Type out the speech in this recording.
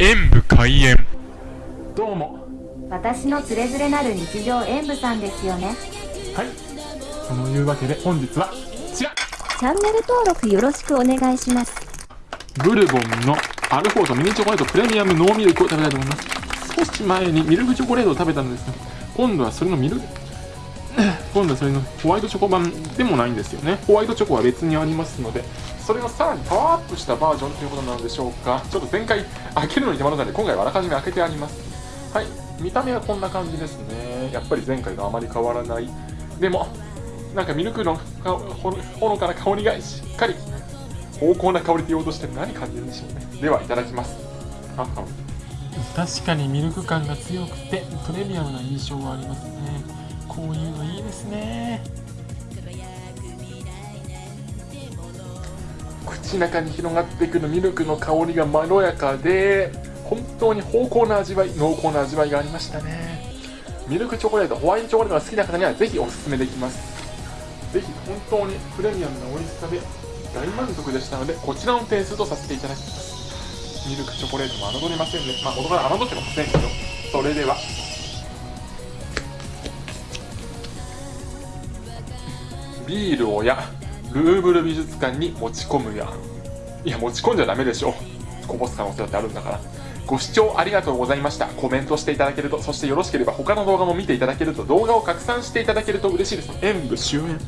演武開演。どうも。私のつれづれなる日常演舞さんですよね。はい。そのいうわけで本日はこちら。チャンネル登録よろしくお願いします。ブルボンのアルフォートミニチョコレートプレミアムノーミルクを食べたいと思います。少し前にミルクチョコレートを食べたんですが今度はそれのミルク今度はそれのホワイトチョコ版でもないんですよね。ホワイトチョコは別にありますのでそれのさらにパワーアップしたバージョンということなのでしょうか。ちょっと前回開けるのに手間だったので今回はあらかじめ開けてあります。はい。見た目はこんな感じですね。やっぱり前回とあまり変わらない。でもなんかミルクのほほのかな香りがしっかり濃厚な香りと言おうとして何感じるんでしょうね。ではいただきます。確かにミルク感が強くてプレミアムな印象がありますね。こういうですね。口中に広がってくるミルクの香りがまろやかで本当に芳香な味わい濃厚な味わいがありましたね。ミルクチョコレートホワイトチョコレートが好きな方にはぜひおすすめできます。ぜひ本当にプレミアムな美味しさで大満足でしたのでこちらの点数とさせていただきます。ミルクチョコレートも侮れませんね。まあ元から侮ってませんけど。それではビールをやルーブル美術館に持ち込むや。いや持ち込んじゃダメでしょ。こぼす可能性だってあるんだから。ご視聴ありがとうございました。コメントしていただけるとそしてよろしければ他の動画も見ていただけると動画を拡散していただけると嬉しいです。演武終演